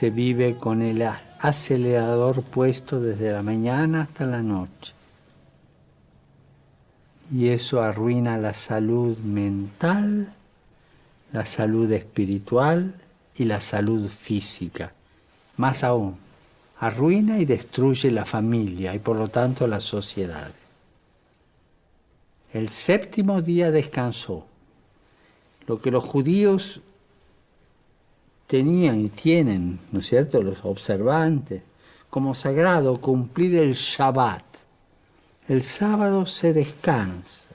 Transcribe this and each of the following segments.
se vive con el acelerador puesto desde la mañana hasta la noche. Y eso arruina la salud mental, la salud espiritual y la salud física. Más aún, arruina y destruye la familia y por lo tanto la sociedad. El séptimo día descansó. Lo que los judíos tenían y tienen, ¿no es cierto?, los observantes, como sagrado cumplir el Shabbat. El sábado se descansa,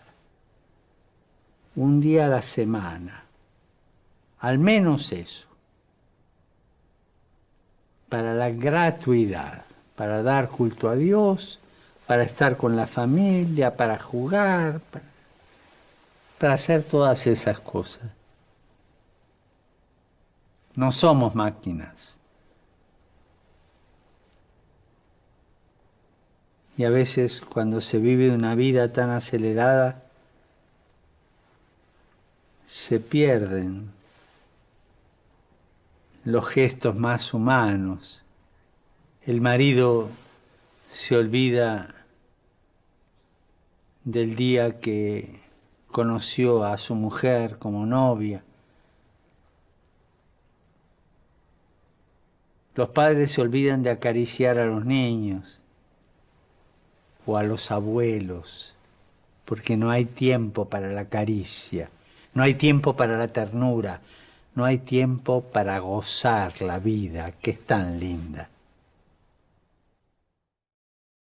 un día a la semana, al menos eso, para la gratuidad, para dar culto a Dios, para estar con la familia, para jugar, para, para hacer todas esas cosas. No somos máquinas. Y a veces cuando se vive una vida tan acelerada, se pierden los gestos más humanos. El marido se olvida del día que conoció a su mujer como novia Los padres se olvidan de acariciar a los niños o a los abuelos, porque no hay tiempo para la caricia, no hay tiempo para la ternura, no hay tiempo para gozar la vida, que es tan linda.